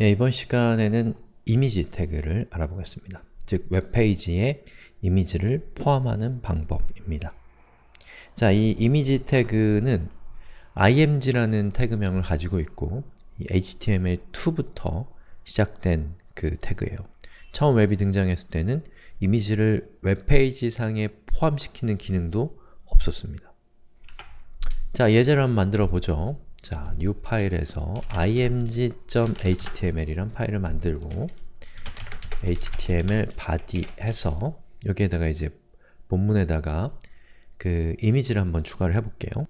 예, 이번 시간에는 이미지 태그를 알아보겠습니다. 즉, 웹페이지에 이미지를 포함하는 방법입니다. 자, 이 이미지 태그는 img라는 태그명을 가지고 있고 html2부터 시작된 그 태그예요. 처음 웹이 등장했을 때는 이미지를 웹페이지 상에 포함시키는 기능도 없었습니다. 자, 예제를 한번 만들어 보죠. 자, new 파일에서 img.html이란 파일을 만들고 html body 해서 여기에다가 이제 본문에다가 그 이미지를 한번 추가를 해볼게요.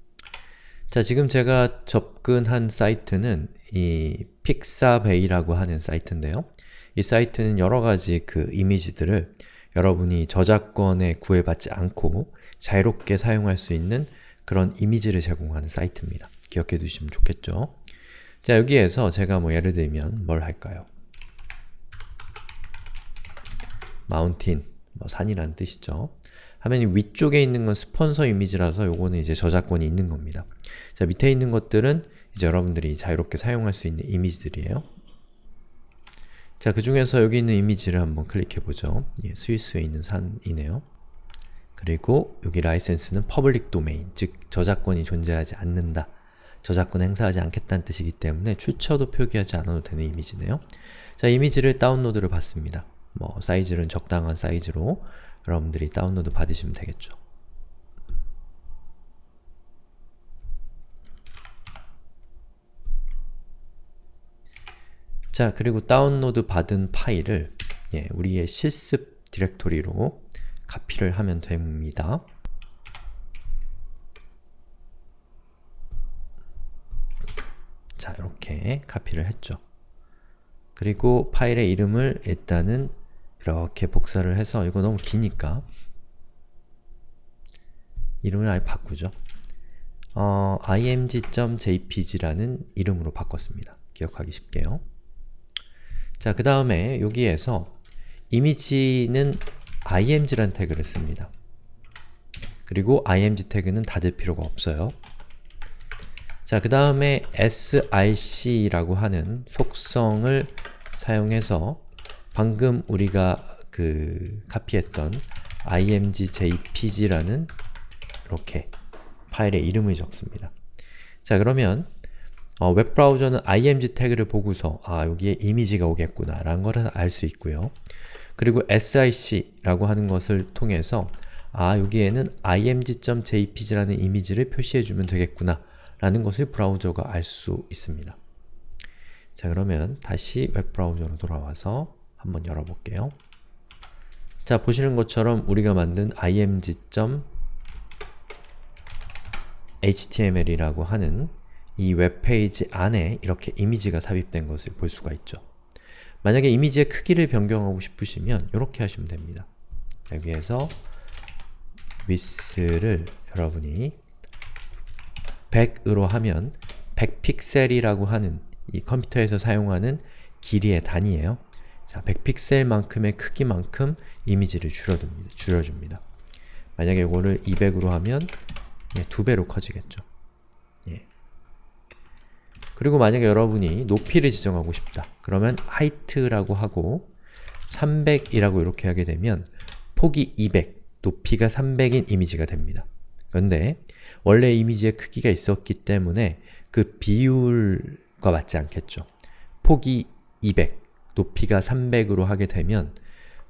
자, 지금 제가 접근한 사이트는 이 픽사베이라고 하는 사이트인데요. 이 사이트는 여러가지 그 이미지들을 여러분이 저작권에 구애받지 않고 자유롭게 사용할 수 있는 그런 이미지를 제공하는 사이트입니다. 기억해 두시면 좋겠죠? 자, 여기에서 제가 뭐 예를 들면 뭘 할까요? 마운틴, 뭐 산이란 뜻이죠. 화면이 위쪽에 있는 건 스폰서 이미지라서 요거는 이제 저작권이 있는 겁니다. 자, 밑에 있는 것들은 이제 여러분들이 자유롭게 사용할 수 있는 이미지들이에요. 자, 그 중에서 여기 있는 이미지를 한번 클릭해보죠. 예, 스위스에 있는 산이네요. 그리고 여기 라이센스는 public domain, 즉 저작권이 존재하지 않는다. 저작권 행사하지 않겠다는 뜻이기 때문에 출처도 표기하지 않아도 되는 이미지네요. 자, 이미지를 다운로드를 받습니다. 뭐 사이즈는 적당한 사이즈로 여러분들이 다운로드 받으시면 되겠죠. 자, 그리고 다운로드 받은 파일을 예, 우리의 실습 디렉토리로 카피를 하면 됩니다. 자, 이렇게 카피를 했죠. 그리고 파일의 이름을 일단은 이렇게 복사를 해서 이거 너무 기니까 이름을 아예 바꾸죠. 어, img.jpg라는 이름으로 바꿨습니다. 기억하기 쉽게요. 자, 그 다음에 여기에서 이미지는 img란 태그를 씁니다. 그리고 img 태그는 닫을 필요가 없어요. 자, 그 다음에 src라고 하는 속성을 사용해서 방금 우리가 그 카피했던 imgjpg라는 이렇게 파일의 이름을 적습니다. 자, 그러면 어, 웹브라우저는 img 태그를 보고서 아, 여기에 이미지가 오겠구나 라는 것을 알수 있고요. 그리고 sic라고 하는 것을 통해서 아, 여기에는 img.jpg라는 이미지를 표시해주면 되겠구나 라는 것을 브라우저가 알 수 있습니다. 자 그러면 다시 웹브라우저로 돌아와서 한번 열어볼게요. 자 보시는 것처럼 우리가 만든 img.html이라고 하는 이 웹페이지 안에 이렇게 이미지가 삽입된 것을 볼 수가 있죠. 만약에 이미지의 크기를 변경하고 싶으시면 이렇게 하시면 됩니다. 여기에서 width를 여러분이 100으로 하면 100픽셀이라고 하는 이 컴퓨터에서 사용하는 길이의 단위예요. 자, 100픽셀만큼의 크기만큼 이미지를 줄여줍니다. 줄여줍니다. 만약에 이거를 200으로 하면 예, 두 배로 커지겠죠. 예. 그리고 만약에 여러분이 높이를 지정하고 싶다. 그러면 height라고 하고 300이라고 이렇게 하게 되면 폭이 200, 높이가 300인 이미지가 됩니다. 그런데 원래 이미지의 크기가 있었기 때문에 그 비율과 맞지 않겠죠. 폭이 200, 높이가 300으로 하게 되면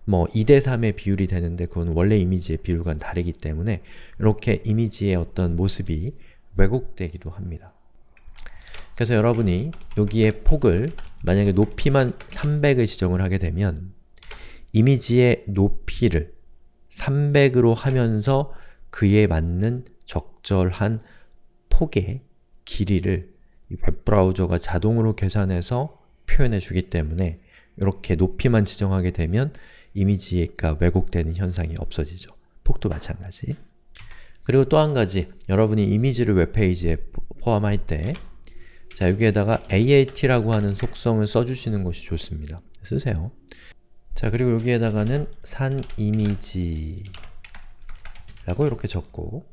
뭐 2대3의 비율이 되는데 그건 원래 이미지의 비율과는 다르기 때문에 이렇게 이미지의 어떤 모습이 왜곡되기도 합니다. 그래서 여러분이 여기에 폭을 만약에 높이만 300을 지정을 하게 되면 이미지의 높이를 300으로 하면서 그에 맞는 적절한 폭의 길이를 웹브라우저가 자동으로 계산해서 표현해 주기 때문에 이렇게 높이만 지정하게 되면 이미지가 왜곡되는 현상이 없어지죠. 폭도 마찬가지. 그리고 또 한 가지, 여러분이 이미지를 웹페이지에 포함할 때 자, 여기에다가 AAT라고 하는 속성을 써주시는 것이 좋습니다. 쓰세요. 자, 그리고 여기에다가는 산 이미지 라고 이렇게 적고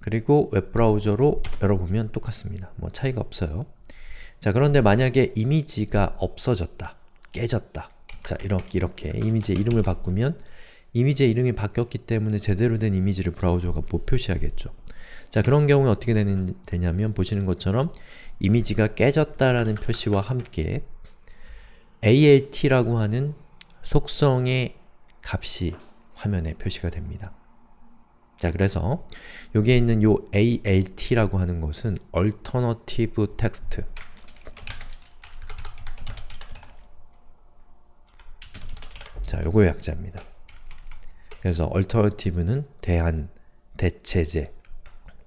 그리고 웹브라우저로 열어보면 똑같습니다. 뭐 차이가 없어요. 자 그런데 만약에 이미지가 없어졌다, 깨졌다 자 이렇게 이렇게 이미지의 이름을 바꾸면 이미지의 이름이 바뀌었기 때문에 제대로 된 이미지를 브라우저가 못 표시하겠죠. 자 그런 경우에 어떻게 되는, 되냐면 보시는 것처럼 이미지가 깨졌다라는 표시와 함께 ALT라고 하는 속성의 값이 화면에 표시가 됩니다. 자 그래서 여기에 있는 요 ALT라고 하는 것은 Alternative Text 자 요거의 약자입니다. 그래서 alternative는 대안, 대체제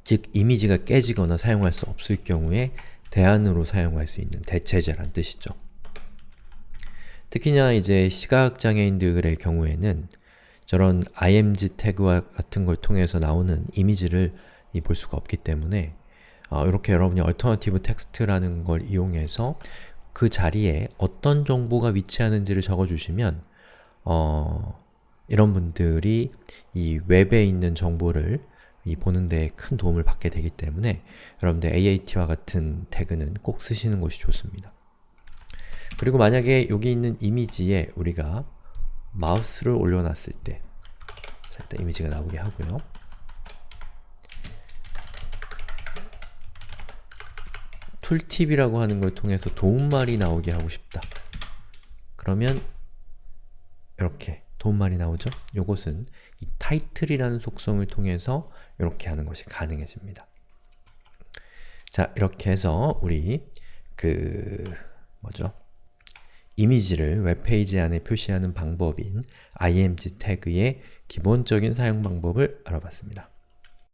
즉 이미지가 깨지거나 사용할 수 없을 경우에 대안으로 사용할 수 있는 대체제란 뜻이죠. 특히나 이제 시각장애인들의 경우에는 저런 img 태그와 같은 걸 통해서 나오는 이미지를 볼 수가 없기 때문에 어, 이렇게 여러분이 alternative text라는 걸 이용해서 그 자리에 어떤 정보가 위치하는지를 적어주시면 어, 이런 분들이 이 웹에 있는 정보를 이 보는 데큰 도움을 받게 되기 때문에 여러분들 AAT와 같은 태그는 꼭 쓰시는 것이 좋습니다. 그리고 만약에 여기 있는 이미지에 우리가 마우스를 올려놨을 때 자, 일단 이미지가 나오게 하고요. 툴팁이라고 하는 걸 통해서 도움말이 나오게 하고 싶다. 그러면 이렇게 도움말이 나오죠? 요것은 이 타이틀이라는 속성을 통해서 이렇게 하는 것이 가능해집니다. 자, 이렇게 해서 우리 그 뭐죠? 이미지를 웹페이지 안에 표시하는 방법인 img 태그의 기본적인 사용 방법을 알아봤습니다.